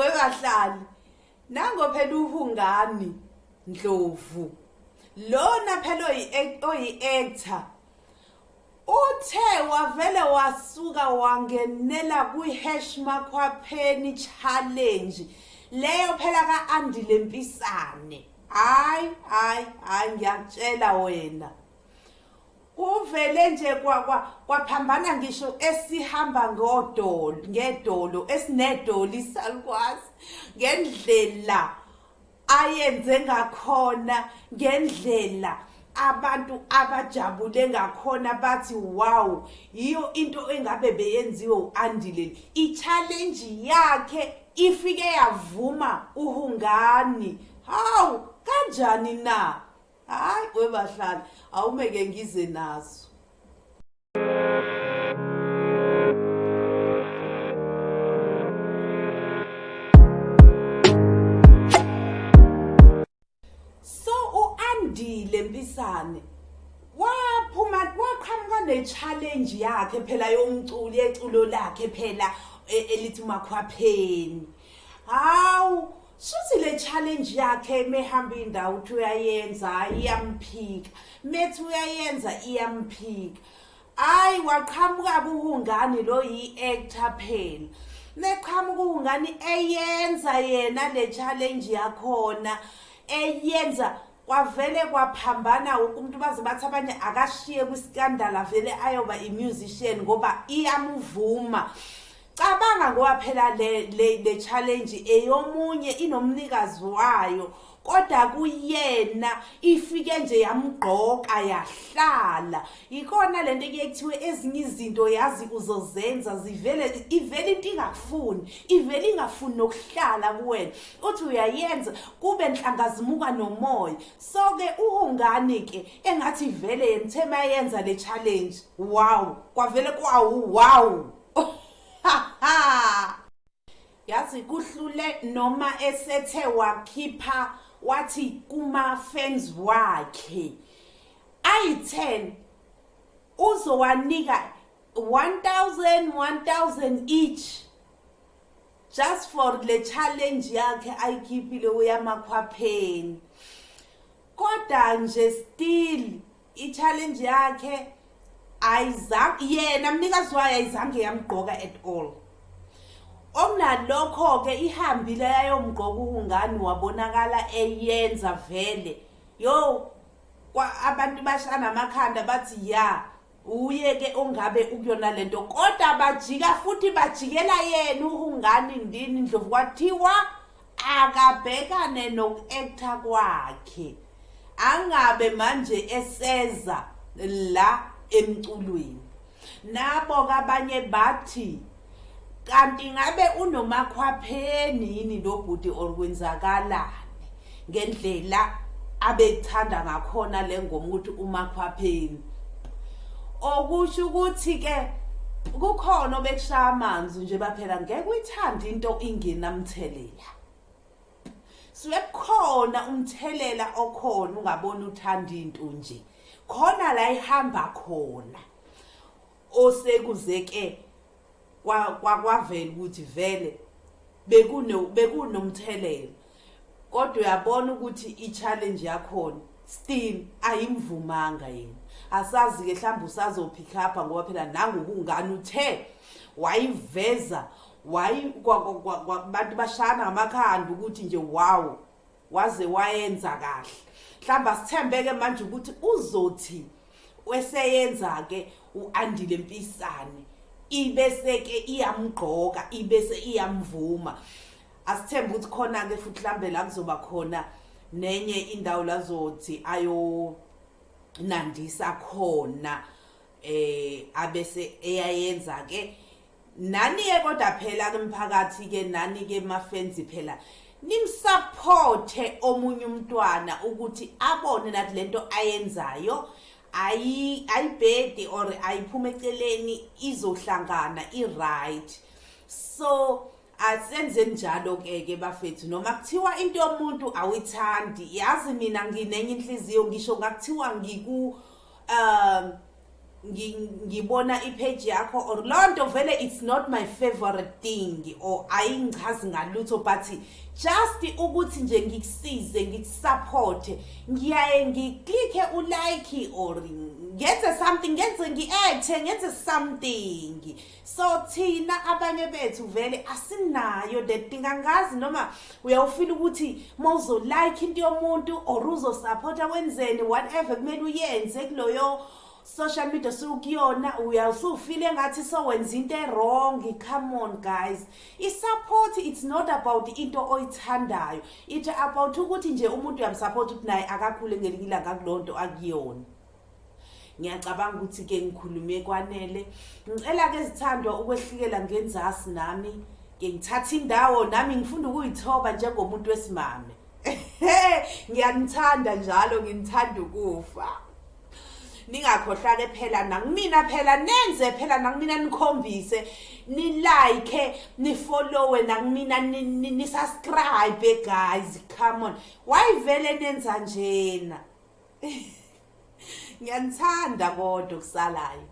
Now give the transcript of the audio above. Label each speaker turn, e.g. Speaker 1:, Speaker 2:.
Speaker 1: webahlali nango phela uhungani Ndlovu. Lona phela oyi actor uthe wavele wasuka wangenela kwi-hash makhwapheni challenge. Leyo phela ka-andile mpisane hayi hayi hayi ngiyakutshela wena. Kuvele nje kwaphambana ngisho esihamba ngodolo ngedolo esinedolo isalukwazi ngendlela ayenze ngakhona ngendlela abantu abajabule ngakhona bathi wow yiyo into engabe beyenziwe uandile. I-challenge yakhe ifike yavuma uhungani. Hawu kanjani na? Hayi webahlali awumeke ngize nazo. Uandile mpisane waphuma waqhamuka ne-challenge yakhe phela yomculi eculo lakhe phela e, elithi makhwapheni hawu suthi le challenge yakhe mehamba indawo uthi uyayenza iyamphika methi uyayenza iyamphika hayi waqhamuka kuhungani lo yi-actor phela. Neqhamuka uhungani eyenza yena le challenge yakhona eyenza kwavele kwaphambana umuntu baze bathi abanye akashiye kwiskandala vele ayoba i-musician ngoba iyamuvuma. Cabanga ngoba phela le le, le challenge eyomunye inomnikazi wayo kodwa kuyena ifike nje yamgqoka yahlala. Ikona lento kuye kuthiwe ezinye izinto yazi uzozenza zivele ivele into ingakufuni ivele ingafuni nokuhlala kuwena. Uthi uyayenza kube nhlangazimuka nomoya. So ke uhungani ke engathi vele yena yenza le challenge wow kwavele kwawu wow. Yazi kuhlule noma esethe wakhipha wathi kuma fans wakhe ayi10 uzowanika 1000 1000 each just for le challenge yakhe ayikhiphile uyamakhwapheni. Kodwa nje still i-challenge yakhe ayizange yena mnikazi wayo ayizange yamgqoka at all. Okunalokho-ke ihambile yayomgqoka uhungani wabonakala eyenza vele. Yo abantu bashana amakhanda bathi ya uye-ke ongabe ukuyona lento kodwa bajika futhi bajikela yena uhungani ndini ndlovu kwathiwa akabhekane noku-acta kwakhe. Angabe manje eseza la emculweni. Nabo-ke abanye bathi kanti ngabe unomakhwapheni yini lo bhuti orkwenzakalani ngendlela abekuthanda ngakhona le ngoma ukuthi umakhwapheni okusho ukuthi ke kukhona obekushaya amanzi nje baphela ngeke uyithande into ingenamthelela. Siwekhona umthelela okhona ungabona uthanda into nje. Khona la ihamba khona. Osekuzeke kwavela ukuthi vele bekunomthelela. Kodwa uyabona ukuthi i-challenge yakhona still ayimvumanga yena. Asazi-ke mhlawumbe usazopick upha ngoba phela nangokungani uthe wayiveza bantu bashana ngamakhanda ukuthi nje wow waze wayenza kahle. Mhlawumbe asithembeke manje ukuthi uzothi weseyenza-ke u-andile mpisane ibese ke iyamgqoka ibese iyamvuma. Asithembe ukuthi khona ke futhi mhlambe la kuzoba khona nenye indawo lazothi ayo nandisa khona eh abese eyayenza ke nani ke kodwa phela ke mphakathi ke nani ke mafenzi phela nimsupporte omunye umntwana ukuthi abone nathi lento ayenzayo. Ayi ayibhedi or ayiphuma eceleni izohlangana i-right. So asenze njalo ke ke bafethu noma kuthiwa into yomuntu awuyithandi. Yazi mina nginenye inhliziyo ngisho ngakuthiwa ngiku um ngi- ngibona ipage yakho or lonto vele it's not my favorite thing or ayingichazi ngalutho but just ukuthi nje ngikusize ngikusupport ngiyaye ngiklikhe ulike or ngenze something ngenze ngi-acte ngenze something. So thina abanye bethu vele asinayo that thing angazi noma uyawufila ukuthi uma uzolike into yomuntu or uzosupporta wenzeni whatever kumele uyenze kuloyo social media sukuyona uyasufile engathi sowenza into e-wrong come on guys. I-support it's not about into oyithandayo. It's about ukuthi nje umuntu uyamsupport ukuthi naye akakhule ngelinye ilanga kuleyo nto akuyona. Ngiyacabanga ukuthi-ke ngikhulume kwanele. Ngicela-ke zithandwa ukwehlikela ngenzasi nami ke ngithatha indawo nami ngifunda ukuyithoba njengomuntu wesimame. Ngiyanithanda njalo nginithanda ukufa. Ningakhohlwa-ke phela nakumina phela nenze phela nakumina nikhombise nilike nifollowe nakumina ni- ni- nisubscribe guys come on. Why vele nenza njena? Ngiyanithanda kodwa kusalayo